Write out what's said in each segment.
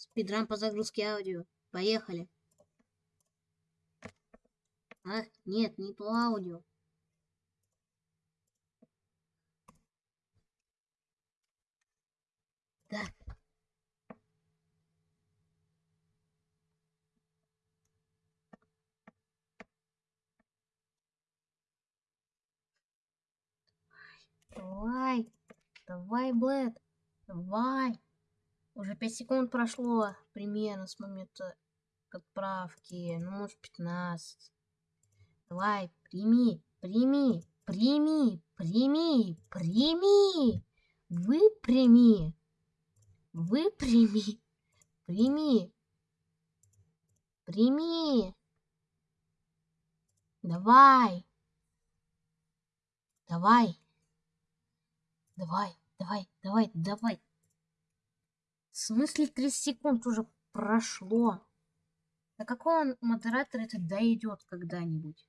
Спидран по загрузке аудио. Поехали. А, нет, не то аудио. Да. Давай, давай, Блэд, давай. Уже 5 секунд прошло примерно с момента отправки, ну может 15. Давай, прими, прими, прими, прими, прими, выпрями, выпрями, прими, прими. Давай, давай, давай, давай, давай, давай. В смысле 30 секунд уже прошло? До какого модератора это дойдет когда-нибудь?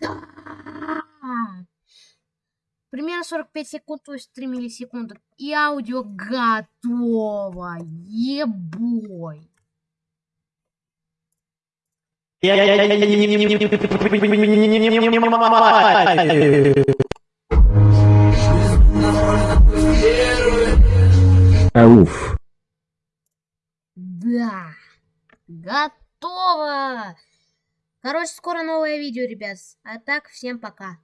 Да! Примерно 45 секунд, то есть 3 миллисекунды. И аудио готово. Ебой. Ауф. Да. Готово. Короче, скоро новое видео, ребят. А так, всем пока.